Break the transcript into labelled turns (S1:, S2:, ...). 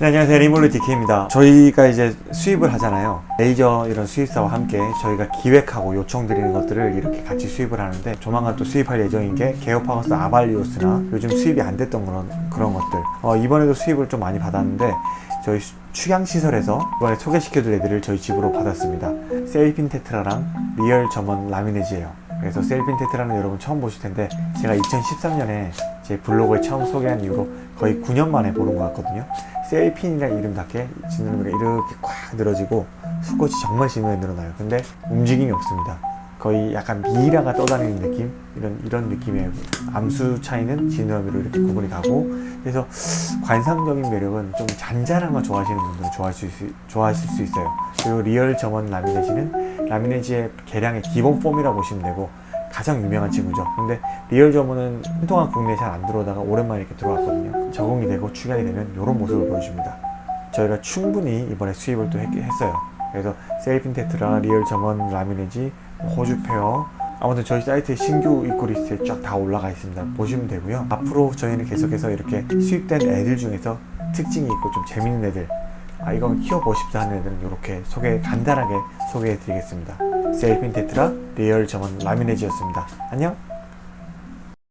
S1: 네, 안녕하세요. 리몰리 DK입니다. 저희가 이제 수입을 하잖아요. 레이저 이런 수입사와 함께 저희가 기획하고 요청드리는 것들을 이렇게 같이 수입을 하는데 조만간 또 수입할 예정인 게 Geophagus abalios나 요즘 수입이 안 됐던 그런, 그런 것들. 어, 이번에도 수입을 좀 많이 받았는데 저희 수- 축양시설에서 이번에 소개시켜줄 애들을 저희 집으로 받았습니다. sailfin tetra랑 real German ramirezi예요 그래서 sailfin tetra는 여러분 처음 보실 텐데 제가 2013년에 제 블로그에 처음 소개한 이후로 거의 9년 만에 보는 것 같거든요. sailfin이라는 이름답게 지느러미가 이렇게 꽉 늘어지고 수컷이 정말 심하게 늘어나요. 근데 움직임이 없습니다. 거의 약간 미라가 떠다니는 느낌? 이런 이런 느낌의 암수 차이는 지느러미로 이렇게 구분이 가고 그래서 관상적인 매력은 좀 잔잔한 거 좋아하시는 분들은 좋아하실 수, 좋아하실 수 있어요. 그리고 real German ramirezi는 ramirezi의 개량의 기본 폼이라고 보시면 되고 가장 유명한 친구죠. 근데 real German은 한동안 국내에 잘 안 들어오다가 오랜만에 이렇게 들어왔거든요. 적응이 되고 축양이 되면 이런 모습을 보여줍니다. 저희가 충분히 이번에 수입을 또 했, 했어요. 그래서 sailfin tetra, real German ramirezi, 호주 pair 아무튼 저희 사이트에 신규 입고 리스트에 쫙 다 올라가 있습니다. 보시면 되고요. 앞으로 저희는 계속해서 이렇게 수입된 애들 중에서 특징이 있고 좀 재밌는 애들 아 이건 키워보고 싶다 하는 애들은 이렇게 소개 간단하게 소개해 드리겠습니다. 셀핀 테트라 리얼 점원 라미네지였습니다. 안녕